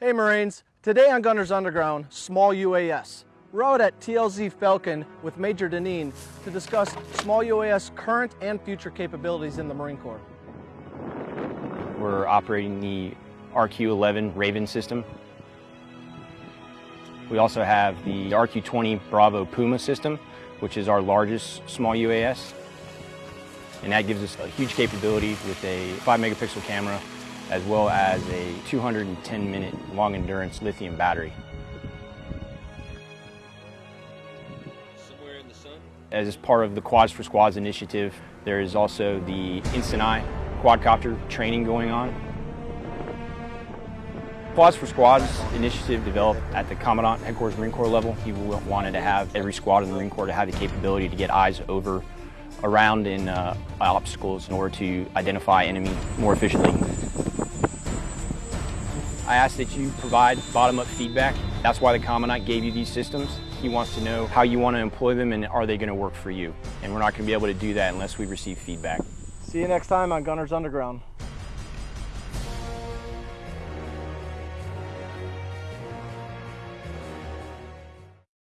Hey Marines, today on Gunners Underground, small UAS. We're out at TLZ Falcon with Major Deneen to discuss small UAS current and future capabilities in the Marine Corps. We're operating the RQ-11 Raven system. We also have the RQ-20 Bravo Puma system, which is our largest small UAS. And that gives us a huge capability with a 5 megapixel camera as well as a 210 minute long endurance lithium battery. Somewhere in the sun? As part of the Quads for Squads initiative, there is also the InstantEye quadcopter training going on. Quads for Squads initiative developed at the Commandant Headquarters Marine Corps level. He wanted to have every squad in the Marine Corps to have the capability to get eyes over, around in uh, obstacles in order to identify enemy more efficiently. I ask that you provide bottom-up feedback. That's why the Commandant gave you these systems. He wants to know how you want to employ them and are they going to work for you. And we're not going to be able to do that unless we receive feedback. See you next time on Gunners Underground.